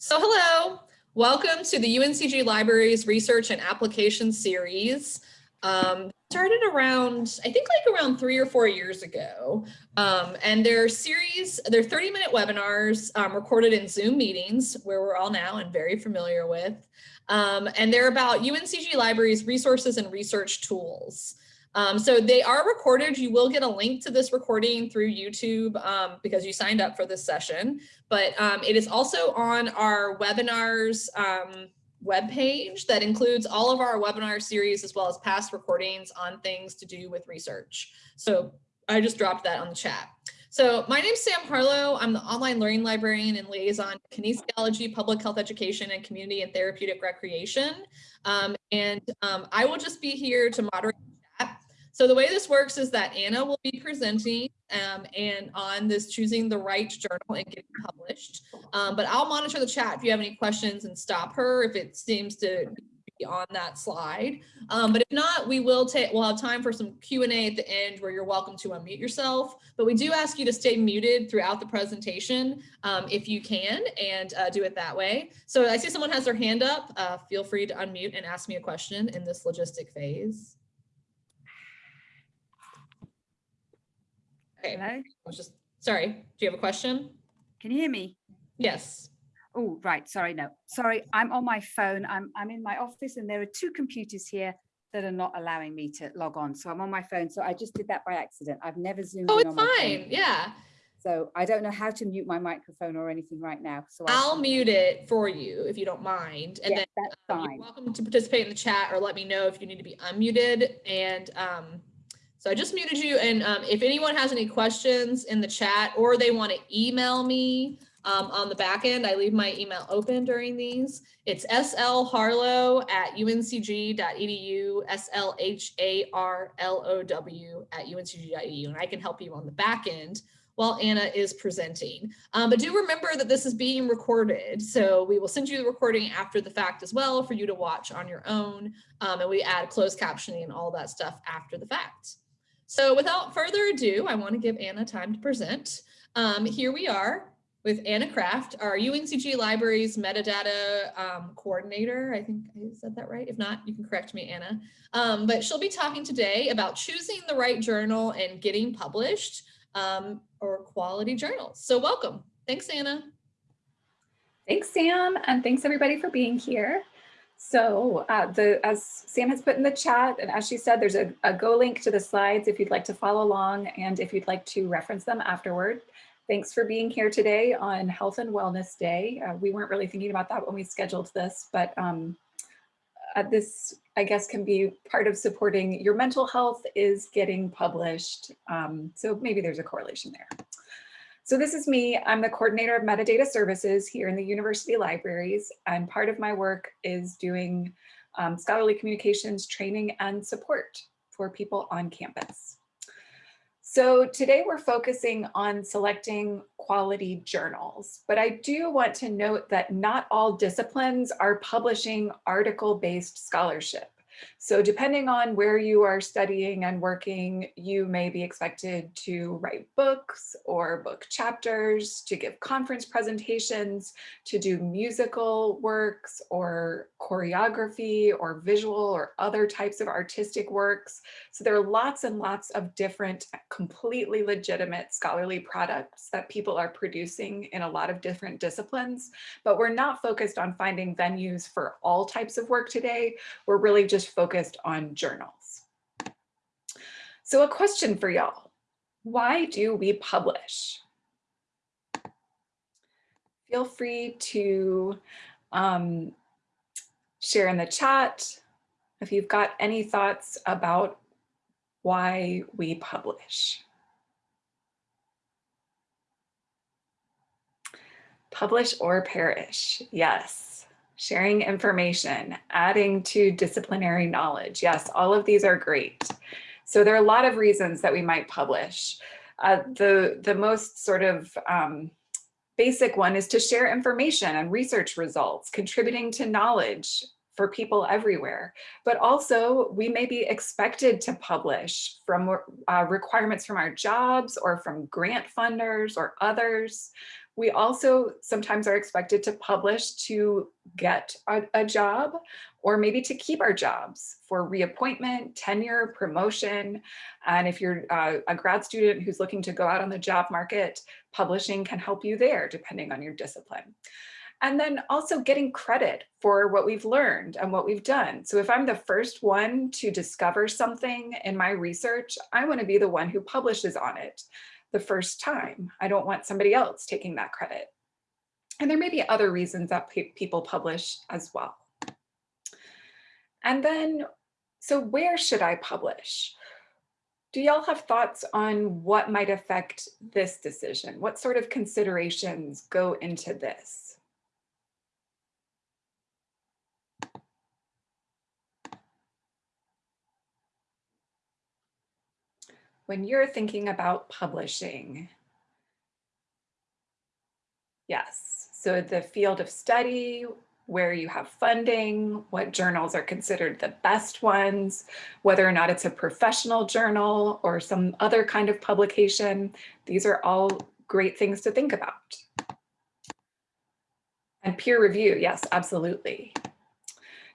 So hello, welcome to the UNCG Libraries Research and Application Series. Um, started around, I think like around three or four years ago. Um, and they're series, they're 30 minute webinars um, recorded in Zoom meetings where we're all now and very familiar with. Um, and they're about UNCG Libraries resources and research tools. Um, so they are recorded. You will get a link to this recording through YouTube um, because you signed up for this session, but um, it is also on our webinars um, webpage that includes all of our webinar series as well as past recordings on things to do with research. So I just dropped that on the chat. So my name is Sam Harlow. I'm the online learning librarian and liaison kinesiology, public health education, and community and therapeutic recreation. Um, and um, I will just be here to moderate so the way this works is that Anna will be presenting um, and on this choosing the right journal and getting published. Um, but I'll monitor the chat if you have any questions and stop her if it seems to be on that slide. Um, but if not, we will take, we'll have time for some Q&A at the end where you're welcome to unmute yourself. But we do ask you to stay muted throughout the presentation um, if you can and uh, do it that way. So I see someone has their hand up. Uh, feel free to unmute and ask me a question in this logistic phase. Okay. Hello? I was just, sorry, do you have a question? Can you hear me? Yes. Oh, right. Sorry, no. Sorry, I'm on my phone. I'm I'm in my office and there are two computers here that are not allowing me to log on. So I'm on my phone. So I just did that by accident. I've never zoomed Oh, it's on my fine. phone. Yeah. So I don't know how to mute my microphone or anything right now. So I- I'll mute it for you if you don't mind. And Yeah, then that's um, fine. welcome to participate in the chat or let me know if you need to be unmuted. And um, so I just muted you. And um, if anyone has any questions in the chat or they want to email me um, on the back end, I leave my email open during these. It's slharlow at uncg.edu, S-L-H-A-R-L-O-W at uncg.edu. And I can help you on the back end while Anna is presenting. Um, but do remember that this is being recorded. So we will send you the recording after the fact as well for you to watch on your own. Um, and we add closed captioning and all that stuff after the fact. So without further ado, I want to give Anna time to present. Um, here we are with Anna Kraft, our UNCG Libraries metadata um, coordinator. I think I said that right. If not, you can correct me, Anna. Um, but she'll be talking today about choosing the right journal and getting published um, or quality journals. So welcome. Thanks, Anna. Thanks, Sam, and thanks everybody for being here. So uh, the as Sam has put in the chat, and as she said, there's a, a go link to the slides if you'd like to follow along and if you'd like to reference them afterward. Thanks for being here today on Health and Wellness Day. Uh, we weren't really thinking about that when we scheduled this, but um, uh, this, I guess, can be part of supporting your mental health is getting published. Um, so maybe there's a correlation there. So this is me. I'm the coordinator of metadata services here in the university libraries. And part of my work is doing um, scholarly communications training and support for people on campus. So today we're focusing on selecting quality journals, but I do want to note that not all disciplines are publishing article-based scholarship. So depending on where you are studying and working, you may be expected to write books or book chapters, to give conference presentations, to do musical works or choreography or visual or other types of artistic works. So there are lots and lots of different completely legitimate scholarly products that people are producing in a lot of different disciplines, but we're not focused on finding venues for all types of work today. We're really just focused on journals. So a question for y'all, why do we publish? Feel free to um, share in the chat if you've got any thoughts about why we publish. Publish or perish, yes. Sharing information, adding to disciplinary knowledge. Yes, all of these are great. So there are a lot of reasons that we might publish. Uh, the, the most sort of um, basic one is to share information and research results, contributing to knowledge, for people everywhere, but also we may be expected to publish from uh, requirements from our jobs or from grant funders or others. We also sometimes are expected to publish to get a, a job or maybe to keep our jobs for reappointment, tenure, promotion. And if you're uh, a grad student who's looking to go out on the job market, publishing can help you there depending on your discipline. And then also getting credit for what we've learned and what we've done. So if I'm the first one to discover something in my research, I wanna be the one who publishes on it the first time. I don't want somebody else taking that credit. And there may be other reasons that pe people publish as well. And then, so where should I publish? Do y'all have thoughts on what might affect this decision? What sort of considerations go into this? When you're thinking about publishing. Yes, so the field of study, where you have funding, what journals are considered the best ones, whether or not it's a professional journal or some other kind of publication. These are all great things to think about. And peer review, yes, absolutely.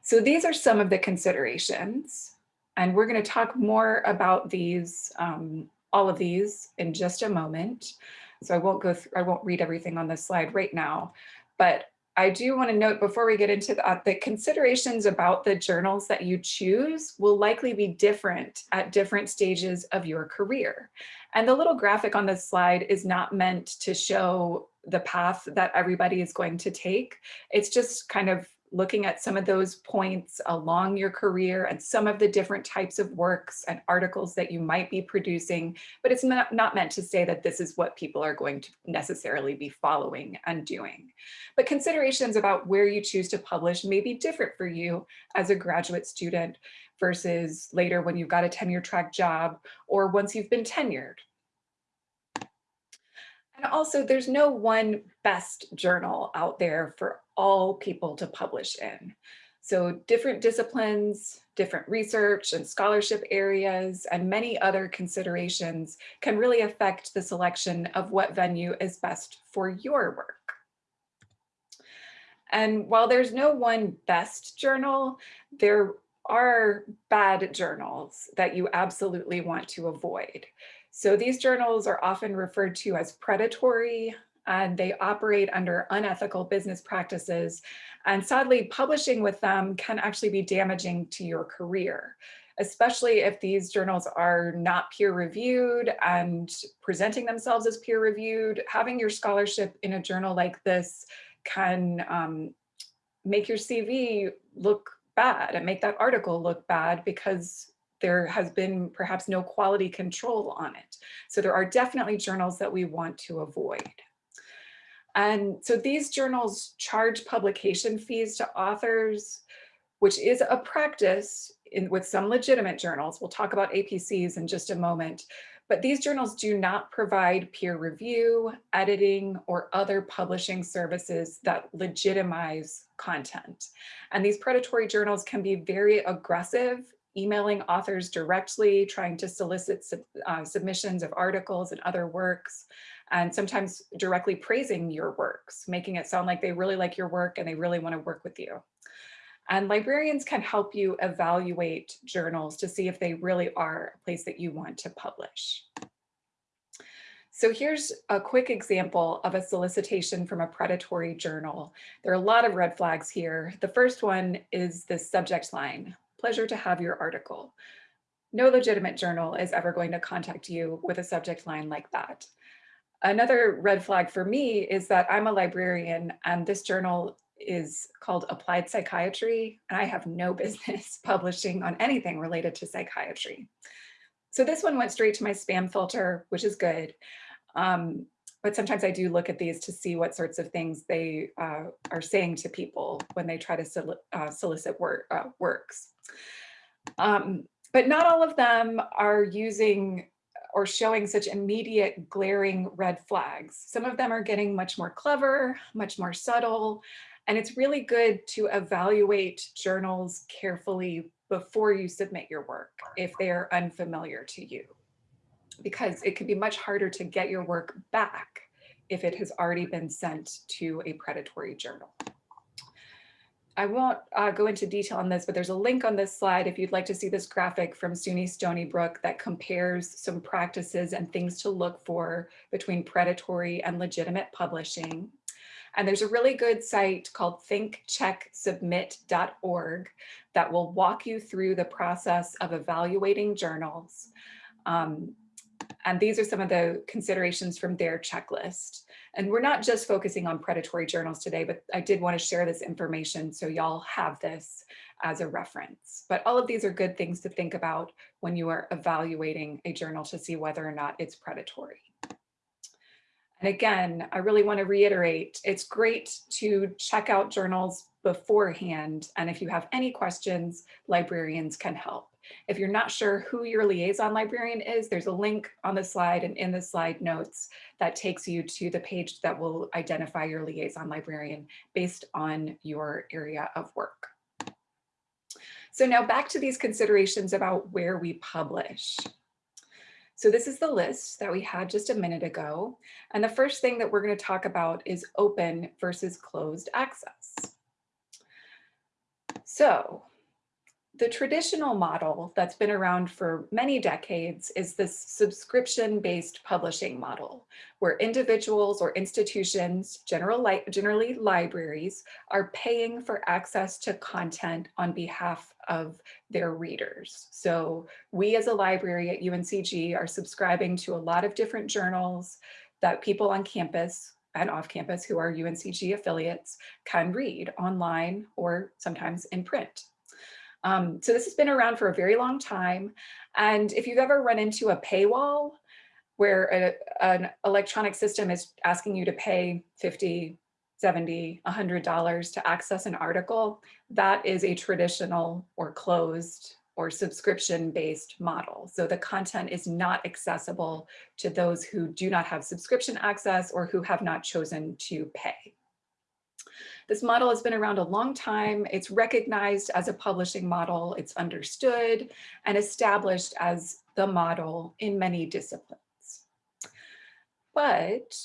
So these are some of the considerations. And we're going to talk more about these, um, all of these in just a moment. So I won't go through, I won't read everything on this slide right now, but I do want to note before we get into that, the considerations about the journals that you choose will likely be different at different stages of your career. And the little graphic on this slide is not meant to show the path that everybody is going to take. It's just kind of looking at some of those points along your career and some of the different types of works and articles that you might be producing, but it's not, meant to say that this is what people are going to necessarily be following and doing. But considerations about where you choose to publish may be different for you as a graduate student versus later when you've got a tenure track job or once you've been tenured. And also there's no one best journal out there for all people to publish in. So different disciplines, different research and scholarship areas, and many other considerations can really affect the selection of what venue is best for your work. And while there's no one best journal, there are bad journals that you absolutely want to avoid. So these journals are often referred to as predatory and they operate under unethical business practices. And sadly, publishing with them can actually be damaging to your career, especially if these journals are not peer reviewed and presenting themselves as peer reviewed. Having your scholarship in a journal like this can um, make your CV look bad and make that article look bad because there has been perhaps no quality control on it. So there are definitely journals that we want to avoid. And so these journals charge publication fees to authors, which is a practice in, with some legitimate journals. We'll talk about APCs in just a moment. But these journals do not provide peer review, editing, or other publishing services that legitimize content. And these predatory journals can be very aggressive emailing authors directly, trying to solicit sub, uh, submissions of articles and other works, and sometimes directly praising your works, making it sound like they really like your work and they really want to work with you. And librarians can help you evaluate journals to see if they really are a place that you want to publish. So here's a quick example of a solicitation from a predatory journal. There are a lot of red flags here. The first one is the subject line, pleasure to have your article. No legitimate journal is ever going to contact you with a subject line like that. Another red flag for me is that I'm a librarian and this journal is called Applied Psychiatry, and I have no business publishing on anything related to psychiatry. So this one went straight to my spam filter, which is good. Um, but sometimes I do look at these to see what sorts of things they uh, are saying to people when they try to uh, solicit work, uh, works. Um, but not all of them are using or showing such immediate glaring red flags. Some of them are getting much more clever, much more subtle, And it's really good to evaluate journals carefully before you submit your work if they are unfamiliar to you, because it can be much harder to get your work back if it has already been sent to a predatory journal. I won't uh, go into detail on this, but there's a link on this slide if you'd like to see this graphic from SUNY Stony Brook that compares some practices and things to look for between predatory and legitimate publishing. And there's a really good site called thinkchecksubmit.org that will walk you through the process of evaluating journals. Um, and these are some of the considerations from their checklist. And we're not just focusing on predatory journals today, but I did want to share this information so y'all have this as a reference. But all of these are good things to think about when you are evaluating a journal to see whether or not it's predatory. And again, I really want to reiterate, it's great to check out journals beforehand. And if you have any questions, librarians can help. If you're not sure who your liaison librarian is, there's a link on the slide and in the slide notes that takes you to the page that will identify your liaison librarian based on your area of work. So now back to these considerations about where we publish. So this is the list that we had just a minute ago. And the first thing that we're going to talk about is open versus closed access. So the traditional model that's been around for many decades is this subscription-based publishing model, where individuals or institutions, li generally libraries, are paying for access to content on behalf of their readers. So we as a library at UNCG are subscribing to a lot of different journals that people on campus and off campus who are UNCG affiliates can read online or sometimes in print. Um, so this has been around for a very long time. And if you've ever run into a paywall where a, an electronic system is asking you to pay 50, 70, $100 to access an article, that is a traditional or closed or subscription-based model. So the content is not accessible to those who do not have subscription access or who have not chosen to pay. This model has been around a long time. It's recognized as a publishing model. It's understood and established as the model in many disciplines. But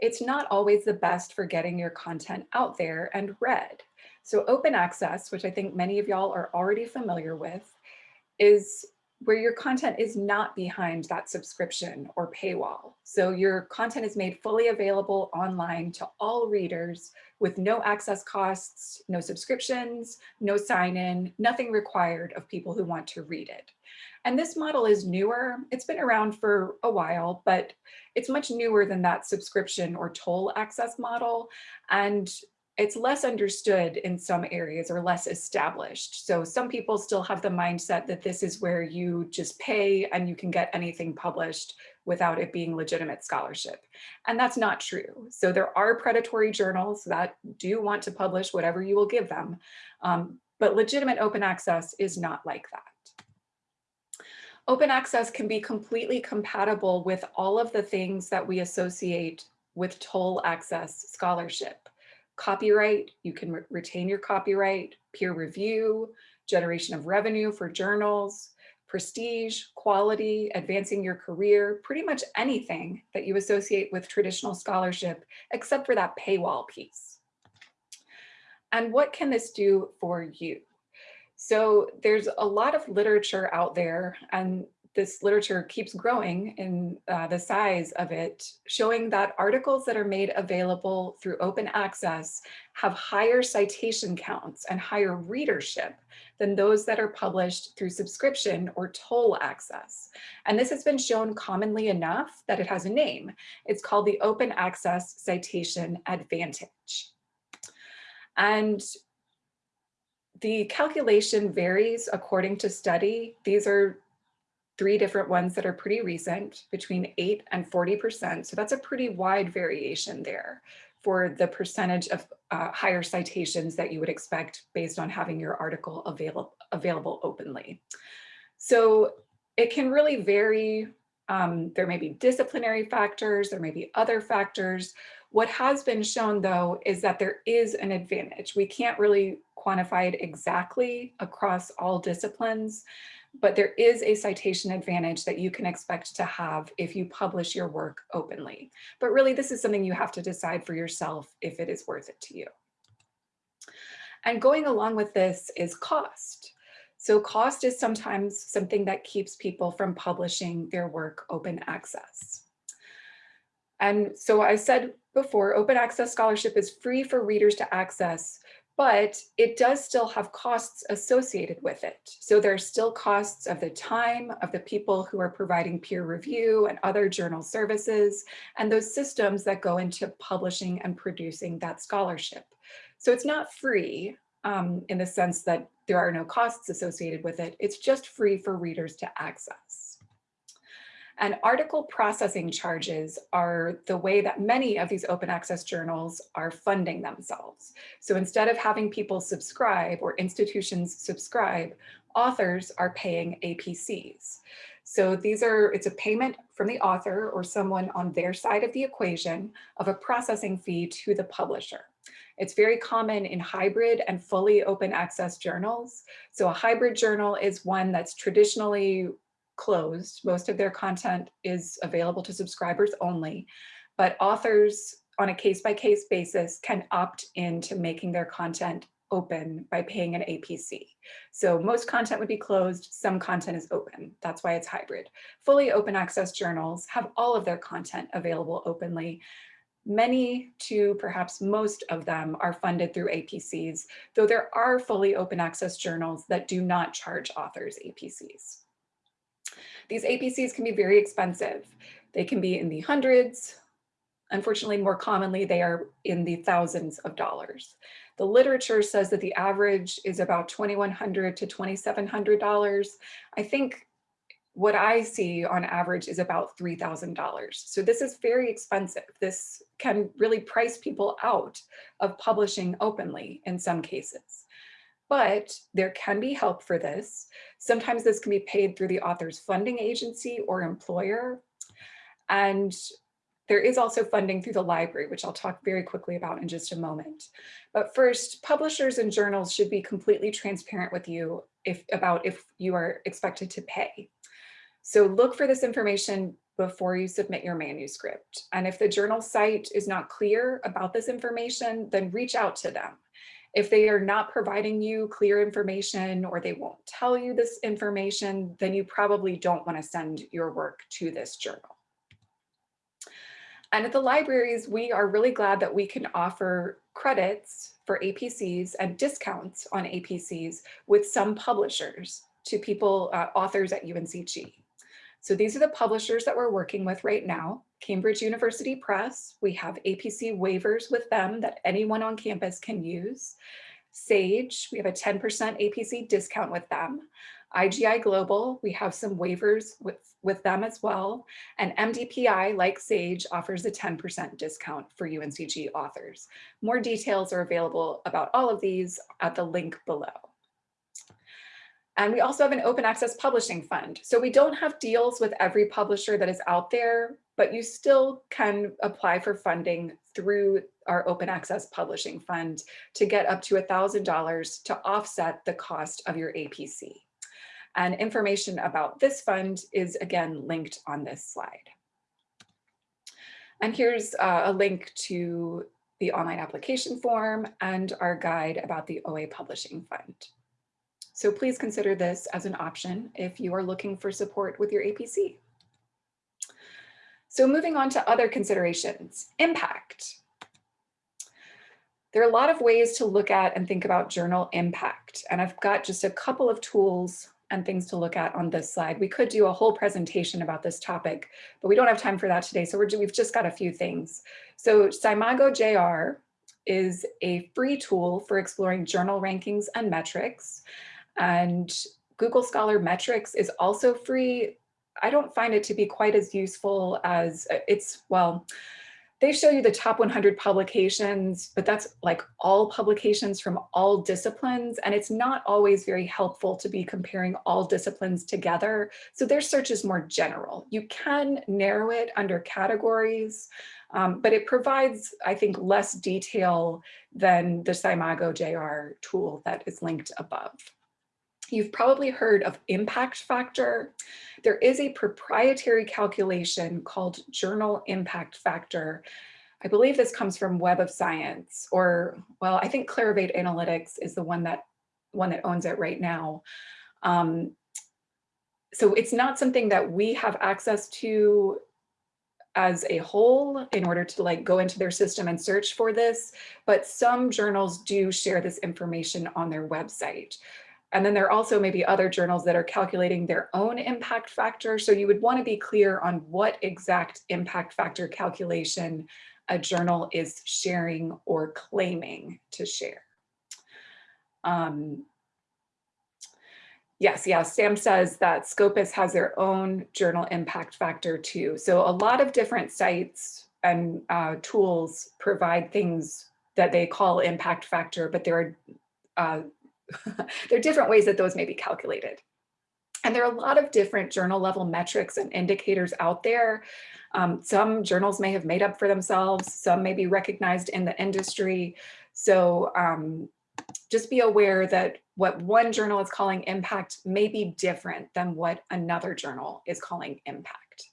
it's not always the best for getting your content out there and read. So open access, which I think many of y'all are already familiar with, is where your content is not behind that subscription or paywall. So your content is made fully available online to all readers with no access costs, no subscriptions, no sign in, nothing required of people who want to read it. And this model is newer. It's been around for a while, but it's much newer than that subscription or toll access model. And it's less understood in some areas or less established. So some people still have the mindset that this is where you just pay and you can get anything published without it being legitimate scholarship. And that's not true. So there are predatory journals that do want to publish whatever you will give them, um, but legitimate open access is not like that. Open access can be completely compatible with all of the things that we associate with toll access scholarship copyright, you can re retain your copyright, peer review, generation of revenue for journals, prestige, quality, advancing your career, pretty much anything that you associate with traditional scholarship, except for that paywall piece. And what can this do for you? So there's a lot of literature out there and this literature keeps growing in uh, the size of it, showing that articles that are made available through open access have higher citation counts and higher readership than those that are published through subscription or toll access. And this has been shown commonly enough that it has a name. It's called the Open Access Citation Advantage. And the calculation varies according to study. These are three different ones that are pretty recent, between 8 and 40%. So that's a pretty wide variation there for the percentage of uh, higher citations that you would expect based on having your article available, available openly. So it can really vary Um, there may be disciplinary factors, there may be other factors. What has been shown though is that there is an advantage. We can't really quantify it exactly across all disciplines, but there is a citation advantage that you can expect to have if you publish your work openly. But really this is something you have to decide for yourself if it is worth it to you. And going along with this is cost. So cost is sometimes something that keeps people from publishing their work open access. And so I said before, open access scholarship is free for readers to access, but it does still have costs associated with it. So there are still costs of the time of the people who are providing peer review and other journal services, and those systems that go into publishing and producing that scholarship. So it's not free um, in the sense that there are no costs associated with it. It's just free for readers to access. And article processing charges are the way that many of these open access journals are funding themselves. So instead of having people subscribe or institutions subscribe, authors are paying APCs. So these are, it's a payment from the author or someone on their side of the equation of a processing fee to the publisher. It's very common in hybrid and fully open access journals. So a hybrid journal is one that's traditionally closed. Most of their content is available to subscribers only, but authors on a case-by-case -case basis can opt into making their content open by paying an APC. So most content would be closed, some content is open. That's why it's hybrid. Fully open access journals have all of their content available openly. Many to perhaps most of them are funded through APCs, though there are fully open access journals that do not charge authors APCs. These APCs can be very expensive. They can be in the hundreds. Unfortunately, more commonly, they are in the thousands of dollars. The literature says that the average is about 2,100 to $2,700. I think what I see on average is about $3,000. So this is very expensive. This can really price people out of publishing openly in some cases but there can be help for this. Sometimes this can be paid through the author's funding agency or employer. And there is also funding through the library, which I'll talk very quickly about in just a moment. But first, publishers and journals should be completely transparent with you if, about if you are expected to pay. So look for this information before you submit your manuscript. And if the journal site is not clear about this information, then reach out to them. If they are not providing you clear information or they won't tell you this information, then you probably don't want to send your work to this journal. And at the libraries, we are really glad that we can offer credits for APCs and discounts on APCs with some publishers to people, uh, authors at UNCG. So these are the publishers that we're working with right now. Cambridge University Press, we have APC waivers with them that anyone on campus can use. Sage, we have a 10% APC discount with them. IGI Global, we have some waivers with, with them as well. And MDPI, like Sage, offers a 10% discount for UNCG authors. More details are available about all of these at the link below. And we also have an open access publishing fund. So we don't have deals with every publisher that is out there, but you still can apply for funding through our open access publishing fund to get up to $1,000 to offset the cost of your APC. And information about this fund is again linked on this slide. And here's uh, a link to the online application form and our guide about the OA Publishing Fund. So please consider this as an option if you are looking for support with your APC. So moving on to other considerations, impact. There are a lot of ways to look at and think about journal impact, and I've got just a couple of tools and things to look at on this slide. We could do a whole presentation about this topic, but we don't have time for that today, so we've just got a few things. So SCImago JR is a free tool for exploring journal rankings and metrics. And Google Scholar Metrics is also free. I don't find it to be quite as useful as uh, it's, well, they show you the top 100 publications, but that's like all publications from all disciplines. And it's not always very helpful to be comparing all disciplines together. So their search is more general. You can narrow it under categories, um, but it provides, I think, less detail than the SCImago JR tool that is linked above. You've probably heard of impact factor. There is a proprietary calculation called journal impact factor. I believe this comes from Web of Science or, well, I think Clarivate Analytics is the one that one that owns it right now. Um, so it's not something that we have access to as a whole in order to like go into their system and search for this, but some journals do share this information on their website. And then there are also maybe other journals that are calculating their own impact factor. So you would want to be clear on what exact impact factor calculation a journal is sharing or claiming to share. Um, yes, yeah, Sam says that Scopus has their own journal impact factor too. So a lot of different sites and uh, tools provide things that they call impact factor, but there are uh, there are different ways that those may be calculated. And there are a lot of different journal level metrics and indicators out there. Um, some journals may have made up for themselves, some may be recognized in the industry. So um, just be aware that what one journal is calling impact may be different than what another journal is calling impact.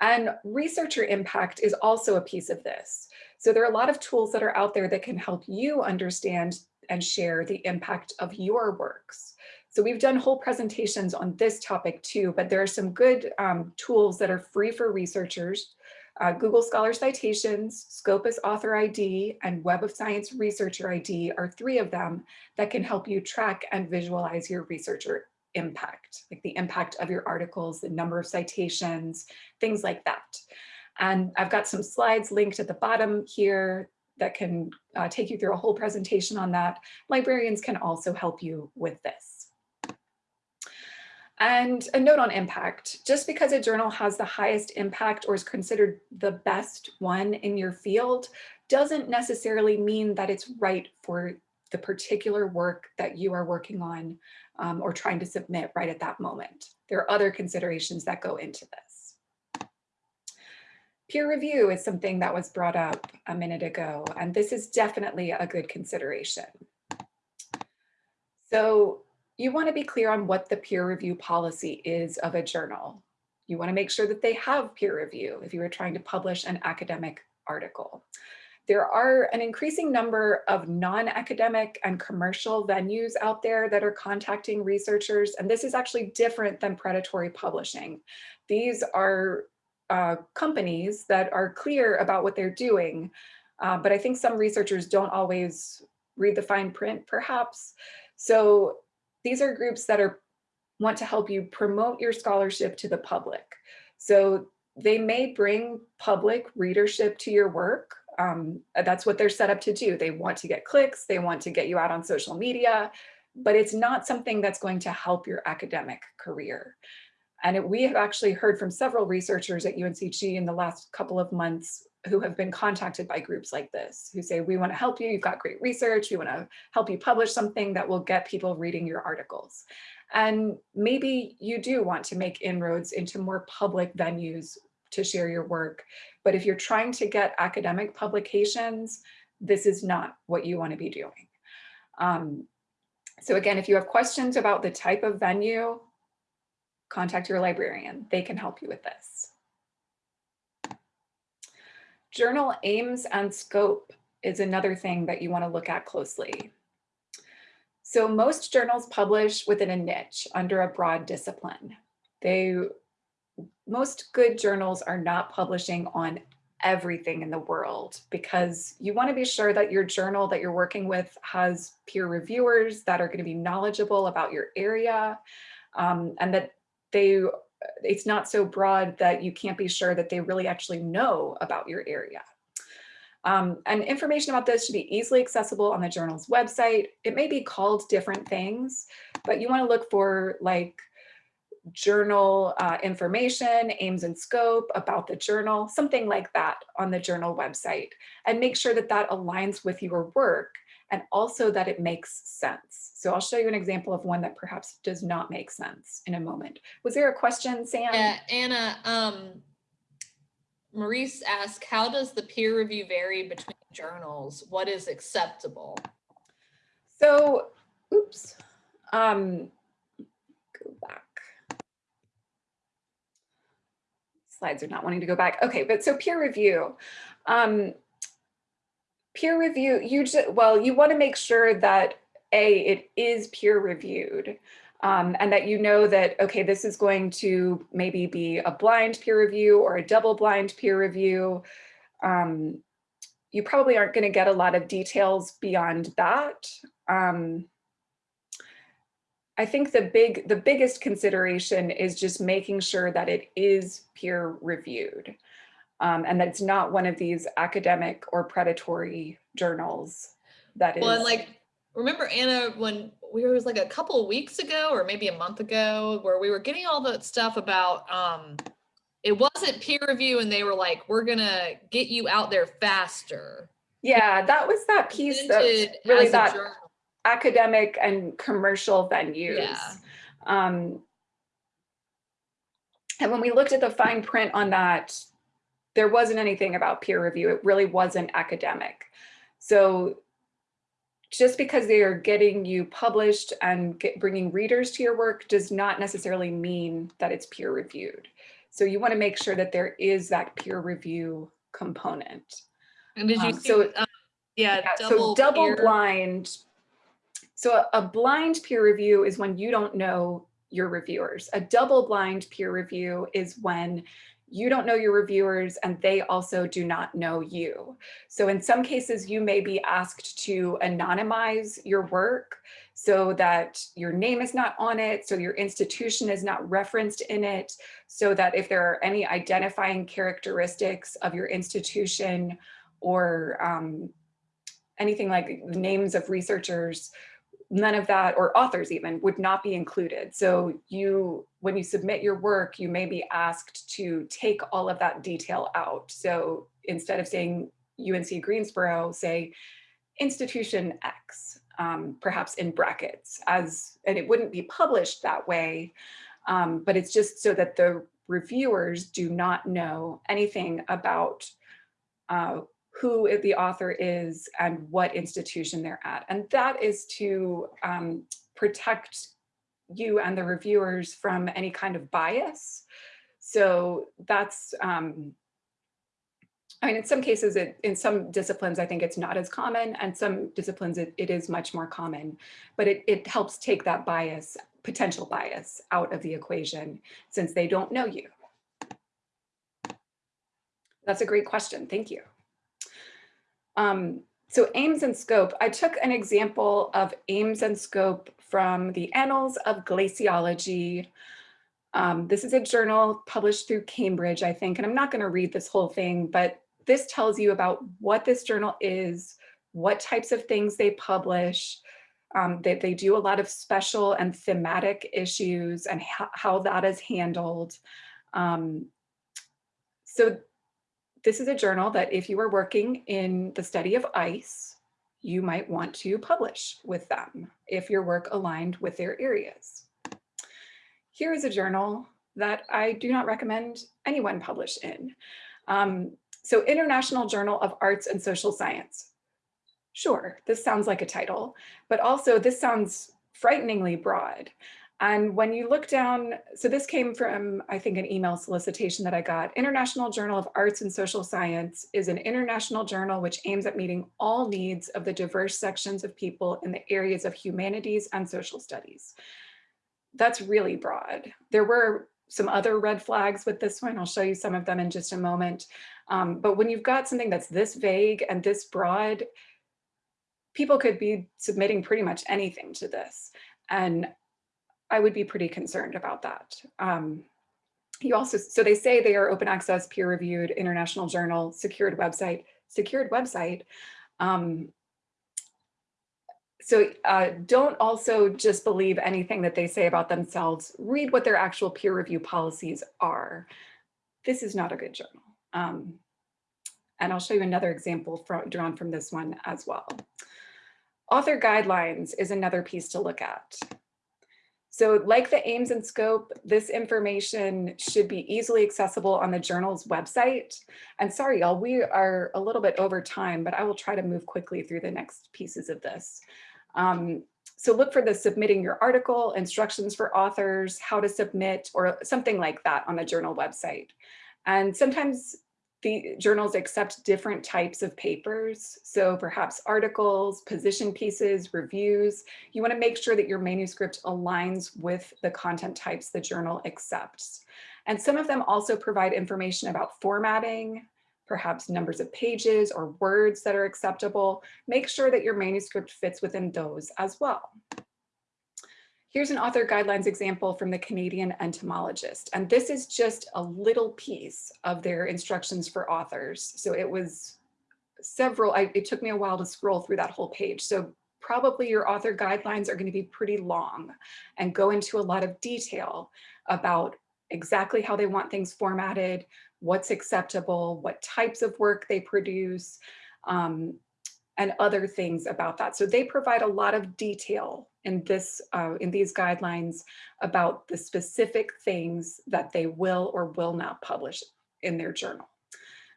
And researcher impact is also a piece of this. So there are a lot of tools that are out there that can help you understand and share the impact of your works. So we've done whole presentations on this topic too, but there are some good um, tools that are free for researchers. Uh, Google Scholar Citations, Scopus Author ID, and Web of Science Researcher ID are three of them that can help you track and visualize your researcher impact, like the impact of your articles, the number of citations, things like that. And I've got some slides linked at the bottom here that can uh, take you through a whole presentation on that. Librarians can also help you with this. And a note on impact, just because a journal has the highest impact or is considered the best one in your field, doesn't necessarily mean that it's right for the particular work that you are working on um, or trying to submit right at that moment. There are other considerations that go into this. Peer review is something that was brought up a minute ago, and this is definitely a good consideration. So you want to be clear on what the peer review policy is of a journal. You want to make sure that they have peer review if you are trying to publish an academic article. There are an increasing number of non-academic and commercial venues out there that are contacting researchers, and this is actually different than predatory publishing. These are uh, companies that are clear about what they're doing. Uh, but I think some researchers don't always read the fine print, perhaps. So these are groups that are want to help you promote your scholarship to the public. So they may bring public readership to your work. Um, that's what they're set up to do. They want to get clicks, they want to get you out on social media, but it's not something that's going to help your academic career. And it, we have actually heard from several researchers at UNCG in the last couple of months who have been contacted by groups like this, who say, we want to help you, you've got great research, we want to help you publish something that will get people reading your articles. And maybe you do want to make inroads into more public venues to share your work. But if you're trying to get academic publications, this is not what you want to be doing. Um, so again, if you have questions about the type of venue, contact your librarian. They can help you with this. Journal aims and scope is another thing that you want to look at closely. So most journals publish within a niche under a broad discipline. They, most good journals are not publishing on everything in the world because you want to be sure that your journal that you're working with has peer reviewers that are going to be knowledgeable about your area um, and that they it's not so broad that you can't be sure that they really actually know about your area. Um, and information about this should be easily accessible on the journal's website. It may be called different things, but you want to look for like journal uh, information, aims and scope about the journal, something like that on the journal website and make sure that that aligns with your work and also that it makes sense. So I'll show you an example of one that perhaps does not make sense in a moment. Was there a question, Sam? Yeah, Anna, um, Maurice asked, how does the peer review vary between journals? What is acceptable? So, oops, um, go back. Slides are not wanting to go back. Okay, but so peer review. Um, peer review, you just, well, you want to make sure that A, it is peer reviewed. Um, and that you know that, okay, this is going to maybe be a blind peer review or a double blind peer review. Um, you probably aren't going to get a lot of details beyond that. Um, I think the big, the biggest consideration is just making sure that it is peer reviewed um, and that it's not one of these academic or predatory journals that is. Well, and like, remember Anna, when we were, was like a couple of weeks ago or maybe a month ago where we were getting all that stuff about, um, it wasn't peer review and they were like, we're gonna get you out there faster. Yeah, that was that piece that really that journal. academic and commercial venues. Yeah. Um, and when we looked at the fine print on that, there wasn't anything about peer review. It really wasn't academic. So just because they are getting you published and get, bringing readers to your work does not necessarily mean that it's peer reviewed. So you want to make sure that there is that peer review component. And did you um, see, so- um, yeah, Yeah, double so double peer- blind. So a, a blind peer review is when you don't know your reviewers. A double blind peer review is when you don't know your reviewers and they also do not know you. So in some cases, you may be asked to anonymize your work so that your name is not on it, so your institution is not referenced in it, so that if there are any identifying characteristics of your institution or um, anything like names of researchers, none of that, or authors even, would not be included. So you, when you submit your work, you may be asked to take all of that detail out. So instead of saying UNC Greensboro, say institution X, um, perhaps in brackets, as and it wouldn't be published that way, um, but it's just so that the reviewers do not know anything about uh, who the author is and what institution they're at. And that is to um, protect you and the reviewers from any kind of bias. So that's, um, I mean, in some cases, it, in some disciplines, I think it's not as common, and some disciplines it, it is much more common, but it, it helps take that bias, potential bias out of the equation since they don't know you. That's a great question. Thank you. Um, so aims and scope, I took an example of aims and scope from the Annals of Glaciology. Um, this is a journal published through Cambridge, I think, and I'm not gonna read this whole thing, but this tells you about what this journal is, what types of things they publish, um, that they, do a lot of special and thematic issues and how, how that is handled. Um, so this is a journal that if you are working in the study of ice, you might want to publish with them if your work aligned with their areas. Here is a journal that I do not recommend anyone publish in. Um, so International Journal of Arts and Social Science. Sure, this sounds like a title, but also this sounds frighteningly broad. And when you look down, so this came from, I think, an email solicitation that I got. International Journal of Arts and Social Science is an international journal which aims at meeting all needs of the diverse sections of people in the areas of humanities and social studies. That's really broad. There were some other red flags with this one. I'll show you some of them in just a moment. Um, but when you've got something that's this vague and this broad, people could be submitting pretty much anything to this. And I would be pretty concerned about that. Um, you also, so they say they are open access, peer reviewed, international journal, secured website, secured website. Um, so uh, don't also just believe anything that they say about themselves. Read what their actual peer review policies are. This is not a good journal. Um, and I'll show you another example from, drawn from this one as well. Author guidelines is another piece to look at. So like the aims and scope, this information should be easily accessible on the journal's website. And sorry, y'all, we are a little bit over time, but I will try to move quickly through the next pieces of this. Um, so look for the submitting your article, instructions for authors, how to submit, or something like that on the journal website. And sometimes the journals accept different types of papers. So perhaps articles, position pieces, reviews. You wanna make sure that your manuscript aligns with the content types the journal accepts. And some of them also provide information about formatting, perhaps numbers of pages or words that are acceptable. Make sure that your manuscript fits within those as well. Here's an author guidelines example from the Canadian entomologist. And this is just a little piece of their instructions for authors. So it was several, I, it took me a while to scroll through that whole page. So probably your author guidelines are going to be pretty long and go into a lot of detail about exactly how they want things formatted, what's acceptable, what types of work they produce, um, and other things about that. So they provide a lot of detail in this uh, in these guidelines about the specific things that they will or will not publish in their journal.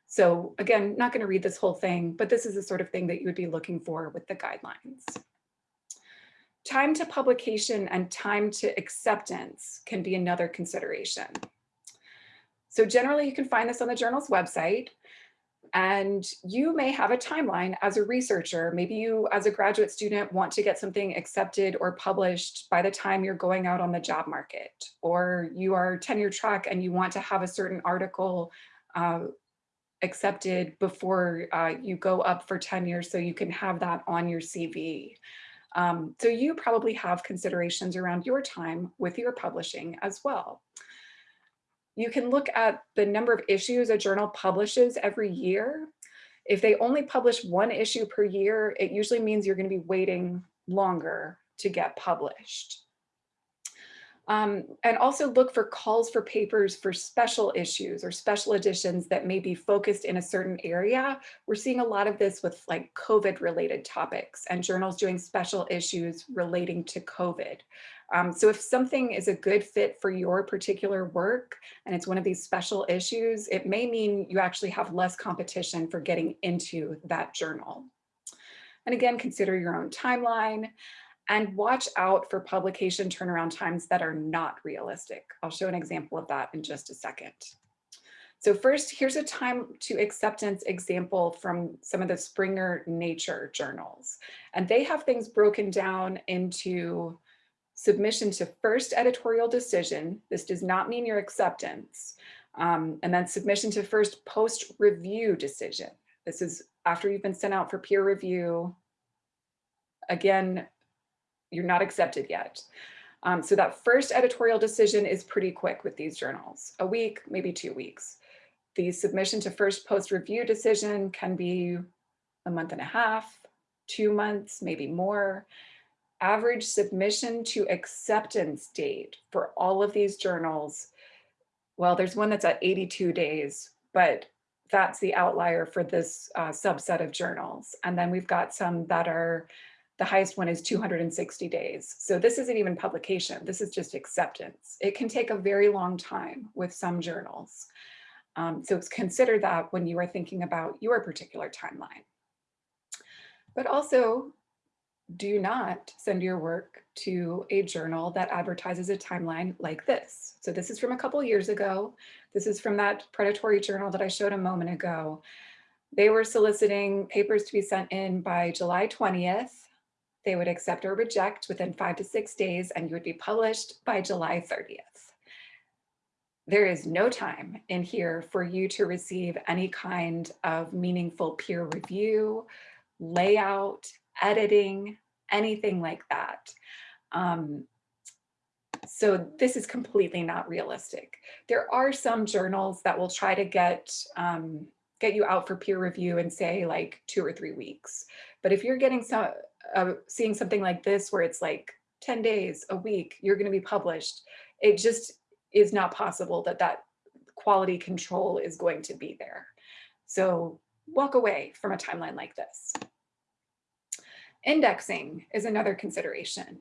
So again, not going to read this whole thing, but this is the sort of thing that you would be looking for with the guidelines. Time to publication and time to acceptance can be another consideration. So generally you can find this on the journal's website. And you may have a timeline as a researcher. Maybe you as a graduate student want to get something accepted or published by the time you're going out on the job market, or you are tenure track and you want to have a certain article uh, accepted before uh, you go up for tenure so you can have that on your CV. Um, so you probably have considerations around your time with your publishing as well. You can look at the number of issues a journal publishes every year. If they only publish one issue per year, it usually means you're going to be waiting longer to get published. Um, and also look for calls for papers for special issues or special editions that may be focused in a certain area. We're seeing a lot of this with like COVID related topics and journals doing special issues relating to COVID. Um, so if something is a good fit for your particular work and it's one of these special issues, it may mean you actually have less competition for getting into that journal. And again, consider your own timeline and watch out for publication turnaround times that are not realistic. I'll show an example of that in just a second. So first, here's a time to acceptance example from some of the Springer Nature journals. And they have things broken down into submission to first editorial decision. This does not mean your acceptance. Um, and then submission to first post review decision. This is after you've been sent out for peer review. Again, you're not accepted yet. Um, so that first editorial decision is pretty quick with these journals, a week, maybe two weeks. The submission to first post review decision can be a month and a half, two months, maybe more average submission to acceptance date for all of these journals, well, there's one that's at 82 days, but that's the outlier for this uh, subset of journals. And then we've got some that are, the highest one is 260 days. So this isn't even publication, this is just acceptance. It can take a very long time with some journals. Um, so consider that when you are thinking about your particular timeline. But also do not send your work to a journal that advertises a timeline like this. So this is from a couple years ago. This is from that predatory journal that I showed a moment ago. They were soliciting papers to be sent in by July 20th. They would accept or reject within five to six days and you would be published by July 30th. There is no time in here for you to receive any kind of meaningful peer review, layout, editing, anything like that. Um, so this is completely not realistic. There are some journals that will try to get um, get you out for peer review in say like two or three weeks. But if you're getting some, uh, seeing something like this where it's like 10 days, a week, you're going to be published, it just is not possible that that quality control is going to be there. So walk away from a timeline like this. Indexing is another consideration.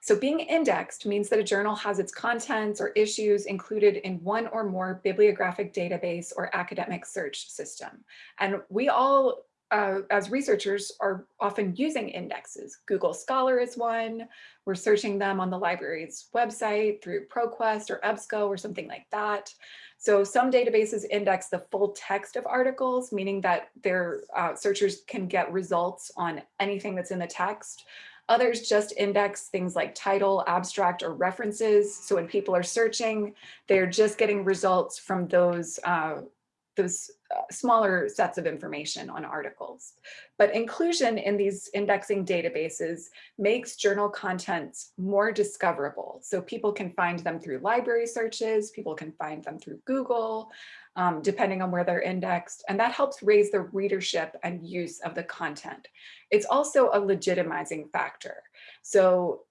So being indexed means that a journal has its contents or issues included in one or more bibliographic database or academic search system. And we all, uh, as researchers, are often using indexes. Google Scholar is one. We're searching them on the library's website through ProQuest or EBSCO or something like that. So some databases index the full text of articles, meaning that their uh, searchers can get results on anything that's in the text. Others just index things like title, abstract, or references. So when people are searching, they're just getting results from those uh, those uh, smaller sets of information on articles. But inclusion in these indexing databases makes journal contents more discoverable. So people can find them through library searches, people can find them through Google, um, depending on where they're indexed. And that helps raise the readership and use of the content. It's also a legitimizing factor. So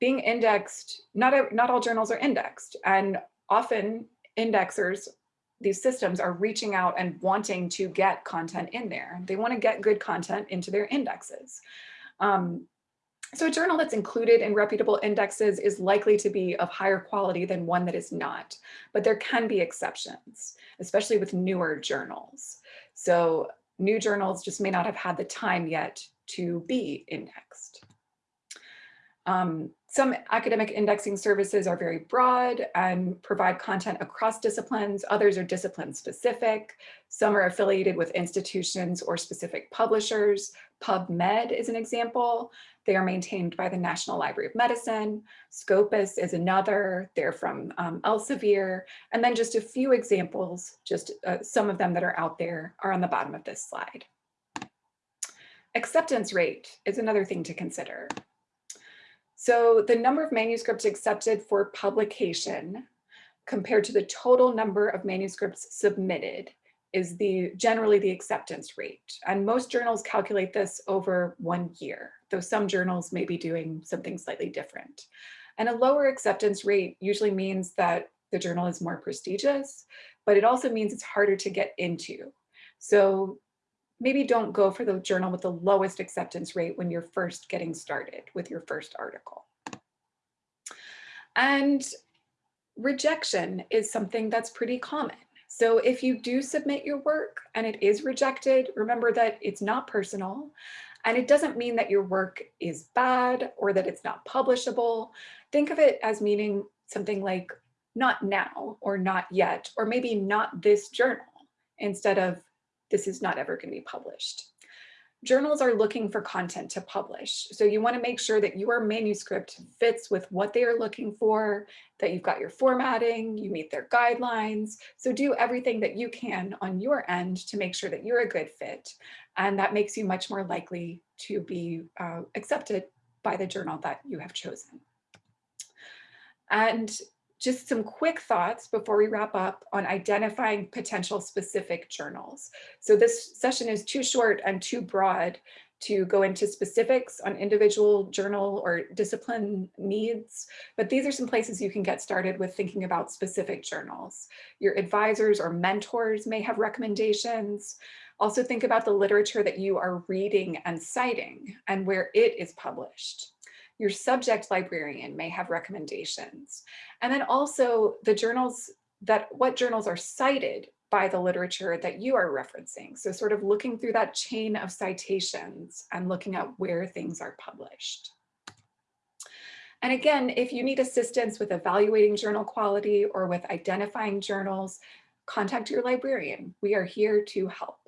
being indexed, not, a, not all journals are indexed and often indexers these systems are reaching out and wanting to get content in there. They want to get good content into their indexes. Um, so a journal that's included in reputable indexes is likely to be of higher quality than one that is not, but there can be exceptions, especially with newer journals. So new journals just may not have had the time yet to be indexed. Um, some academic indexing services are very broad and provide content across disciplines. Others are discipline specific. Some are affiliated with institutions or specific publishers. PubMed is an example. They are maintained by the National Library of Medicine. Scopus is another. They're from um, Elsevier. And then just a few examples, just uh, some of them that are out there are on the bottom of this slide. Acceptance rate is another thing to consider. So the number of manuscripts accepted for publication compared to the total number of manuscripts submitted is the generally the acceptance rate. And most journals calculate this over one year, though some journals may be doing something slightly different. And a lower acceptance rate usually means that the journal is more prestigious, but it also means it's harder to get into. So maybe don't go for the journal with the lowest acceptance rate when you're first getting started with your first article. And rejection is something that's pretty common. So if you do submit your work and it is rejected, remember that it's not personal and it doesn't mean that your work is bad or that it's not publishable. Think of it as meaning something like not now or not yet, or maybe not this journal instead of this is not ever going to be published. Journals are looking for content to publish. So you want to make sure that your manuscript fits with what they are looking for, that you've got your formatting, you meet their guidelines. So do everything that you can on your end to make sure that you're a good fit. And that makes you much more likely to be uh, accepted by the journal that you have chosen. And just some quick thoughts before we wrap up on identifying potential specific journals. So this session is too short and too broad to go into specifics on individual journal or discipline needs, but these are some places you can get started with thinking about specific journals. Your advisors or mentors may have recommendations. Also think about the literature that you are reading and citing and where it is published. Your subject librarian may have recommendations. And then also the journals that what journals are cited by the literature that you are referencing. So sort of looking through that chain of citations and looking at where things are published. And again, if you need assistance with evaluating journal quality or with identifying journals, contact your librarian. We are here to help.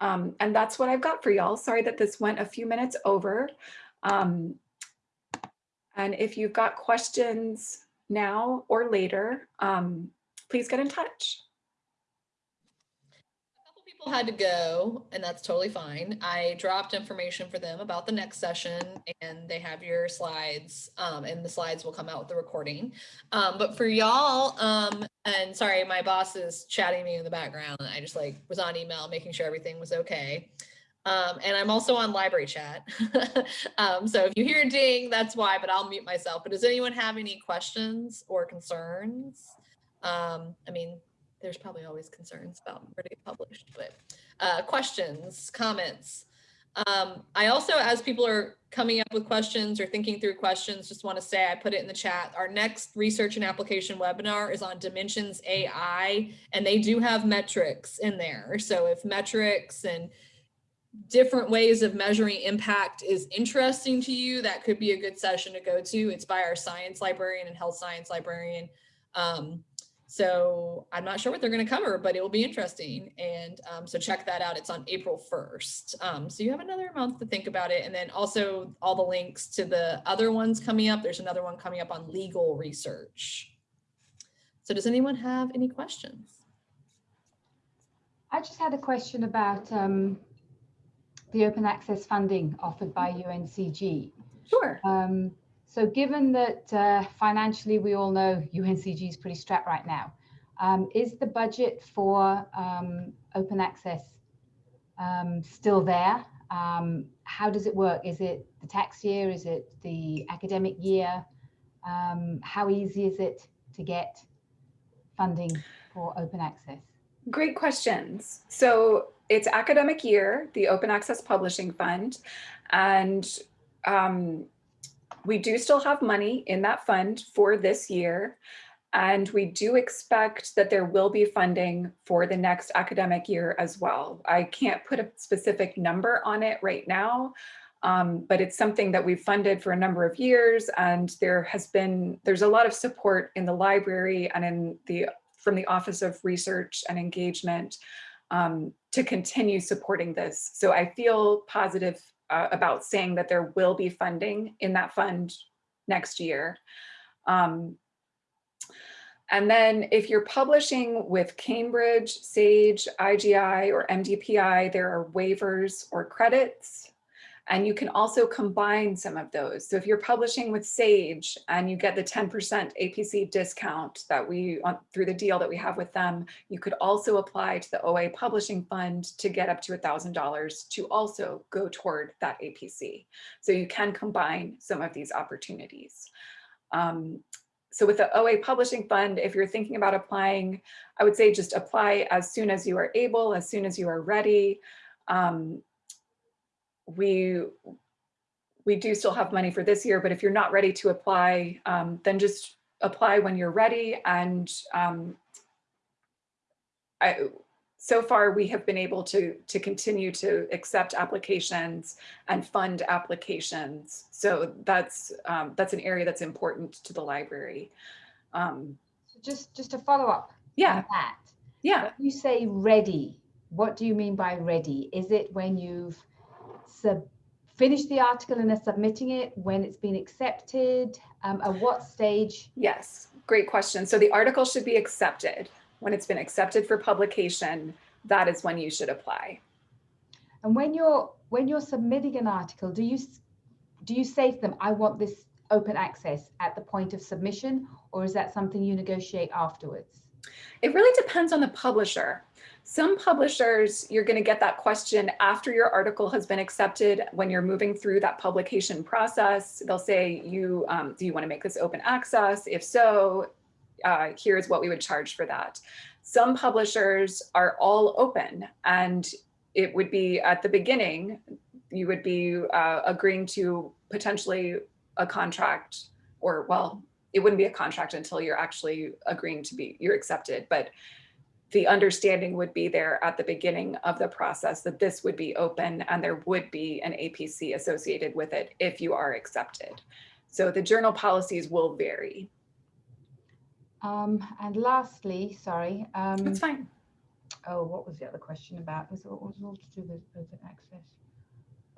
Um, and that's what I've got for y'all. Sorry that this went a few minutes over. Um, and if you've got questions now or later, um, please get in touch. A couple people had to go, and that's totally fine. I dropped information for them about the next session, and they have your slides, um, and the slides will come out with the recording. Um, but for y'all, um, and sorry, my boss is chatting me in the background. I just like was on email, making sure everything was okay. Um, and I'm also on library chat. um, so if you hear ding, that's why, but I'll mute myself. But does anyone have any questions or concerns? Um, I mean, there's probably always concerns about where to get published, but uh, questions, comments. Um, I also, as people are coming up with questions or thinking through questions, just want to say I put it in the chat. Our next research and application webinar is on Dimensions AI, and they do have metrics in there. So if metrics and different ways of measuring impact is interesting to you, that could be a good session to go to. It's by our science librarian and health science librarian. Um, so I'm not sure what they're going to cover, but it will be interesting. And um, so check that out. It's on April 1st. Um, so you have another month to think about it. And then also all the links to the other ones coming up. There's another one coming up on legal research. So does anyone have any questions? I just had a question about um, the open access funding offered by UNCG. Sure. Um, so given that uh, financially we all know UNCG is pretty strapped right now, um, is the budget for um, open access um, still there? Um, how does it work? Is it the tax year? Is it the academic year? Um, how easy is it to get funding for open access? Great questions. So it's academic year, the Open Access Publishing Fund, and um, we do still have money in that fund for this year. And we do expect that there will be funding for the next academic year as well. I can't put a specific number on it right now, um, but it's something that we've funded for a number of years. And there has been, there's a lot of support in the library and in the from the Office of Research and Engagement um, to continue supporting this. So I feel positive uh, about saying that there will be funding in that fund next year. Um, and then if you're publishing with Cambridge, SAGE, IGI, or MDPI, there are waivers or credits. And you can also combine some of those. So if you're publishing with Sage and you get the 10% APC discount that we, on, through the deal that we have with them, you could also apply to the OA Publishing Fund to get up to $1,000 to also go toward that APC. So you can combine some of these opportunities. Um, so with the OA Publishing Fund, if you're thinking about applying, I would say just apply as soon as you are able, as soon as you are ready. Um, we we do still have money for this year, but if you're not ready to apply, um, then just apply when you're ready. And um, I, so far we have been able to, to continue to accept applications and fund applications. So that's, um, that's an area that's important to the library. Um, so just, just to follow up yeah, on that. yeah. When you say ready, what do you mean by ready? Is it when you've sub finished the article and are submitting it, when it's been accepted, um, at what stage? Yes, great question. So the article should be accepted. When it's been accepted for publication, that is when you should apply. And when you're when you're submitting an article, do you do you say to them, I want this open access at the point of submission, or is that something you negotiate afterwards? It really depends on the publisher. Some publishers, you're going to get that question after your article has been accepted when you're moving through that publication process. They'll say, "You um, do you want to make this open access? If so, uh, here's what we would charge for that. Some publishers are all open and it would be at the beginning, you would be uh, agreeing to potentially a contract or well, it wouldn't be a contract until you're actually agreeing to be, you're accepted. But the understanding would be there at the beginning of the process that this would be open and there would be an APC associated with it if you are accepted. So the journal policies will vary. Um, and lastly, sorry. Um, That's fine. Oh, what was the other question about? Was it was all to do with open access?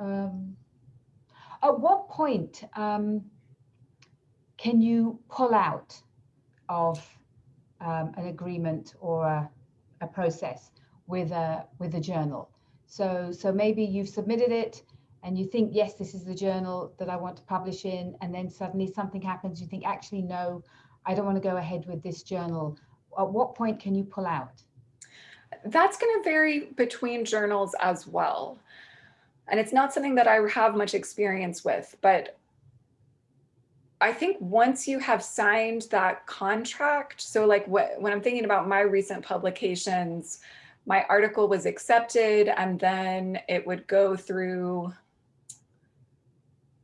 Um, at what point um, can you pull out of um, an agreement or a, a process with a with a journal. So so maybe you've submitted it and you think yes this is the journal that I want to publish in and then suddenly something happens you think actually no I don't want to go ahead with this journal. At what point can you pull out? That's going to vary between journals as well. And it's not something that I have much experience with, but I think once you have signed that contract, so like what, when I'm thinking about my recent publications, my article was accepted and then it would go through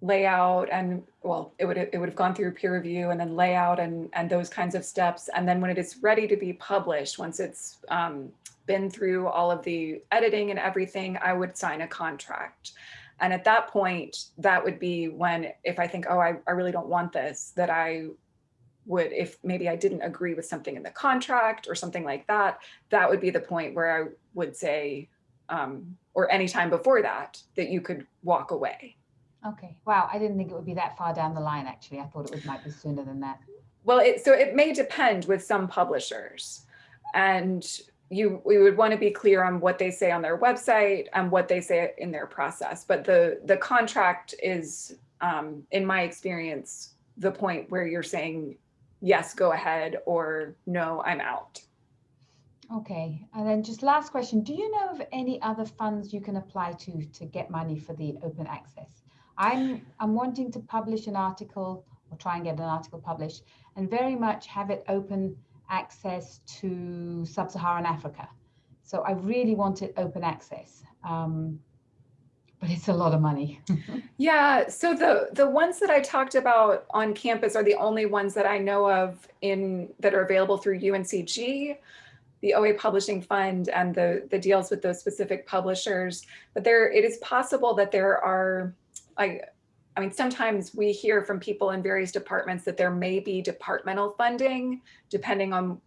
layout and well, it would it would have gone through peer review and then layout and and those kinds of steps. And then when it is ready to be published, once it's um, been through all of the editing and everything, I would sign a contract. And at that point, that would be when, if I think, oh, I, I really don't want this, that I would, if maybe I didn't agree with something in the contract or something like that, that would be the point where I would say, um, or anytime before that, that you could walk away. Okay. Wow. I didn't think it would be that far down the line, actually. I thought it would might be sooner than that. Well, it, so it may depend with some publishers. And you we would want to be clear on what they say on their website and what they say in their process. But the the contract is, um, in my experience, the point where you're saying, yes, go ahead, or no, I'm out. Okay, and then just last question, do you know of any other funds you can apply to to get money for the open access? I'm, I'm wanting to publish an article or try and get an article published and very much have it open access to sub-Saharan Africa. So I really wanted open access, um, but it's a lot of money. yeah, so the, the ones that I talked about on campus are the only ones that I know of in that are available through UNCG the OA Publishing Fund and the, the deals with those specific publishers. But there, it is possible that there are I, I mean, sometimes we hear from people in various departments that there may be departmental funding, depending on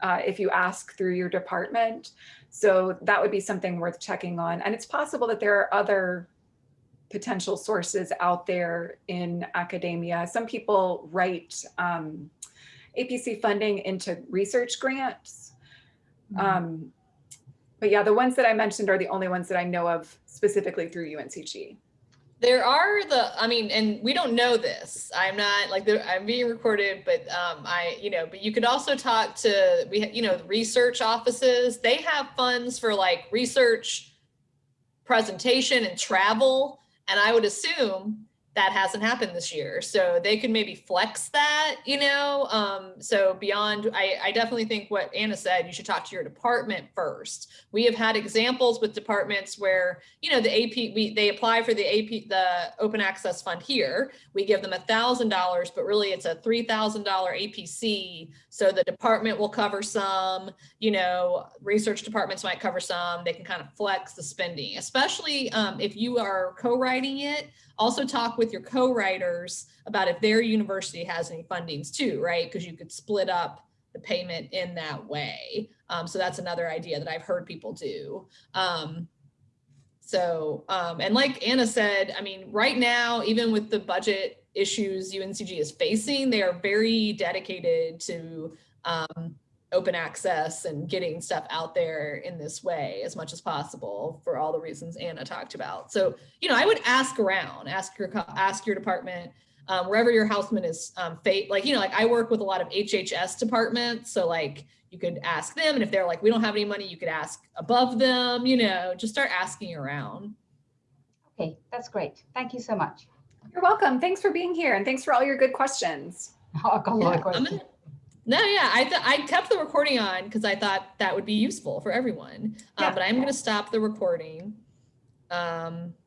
uh, if you ask through your department. So that would be something worth checking on. And it's possible that there are other potential sources out there in academia. Some people write um, APC funding into research grants. Mm -hmm. um, but yeah, the ones that I mentioned are the only ones that I know of specifically through UNCG. There are the, I mean, and we don't know this. I'm not like I'm being recorded, but um, I, you know, but you could also talk to we, you know, research offices. They have funds for like research, presentation, and travel. And I would assume that hasn't happened this year. So they could maybe flex that, you know? Um, so beyond, I, I definitely think what Anna said, you should talk to your department first. We have had examples with departments where, you know, the AP, we, they apply for the AP, the open access fund here. We give them a thousand dollars, but really it's a $3,000 APC. So the department will cover some, you know, research departments might cover some, they can kind of flex the spending, especially um, if you are co-writing it, also talk with your co-writers about if their university has any fundings too, right? Because you could split up the payment in that way. Um, so that's another idea that I've heard people do. Um, so, um, and like Anna said, I mean, right now, even with the budget issues UNCG is facing, they are very dedicated to um, open access and getting stuff out there in this way as much as possible for all the reasons Anna talked about. So, you know, I would ask around, ask your ask your department, um, wherever your houseman is um, fate, like, you know, like I work with a lot of HHS departments. So like you could ask them and if they're like, we don't have any money, you could ask above them, you know, just start asking around. Okay, that's great. Thank you so much. You're welcome. Thanks for being here and thanks for all your good questions. Oh, a lot of questions. No, yeah, I, I kept the recording on because I thought that would be useful for everyone. Uh, but I'm going to stop the recording. Um,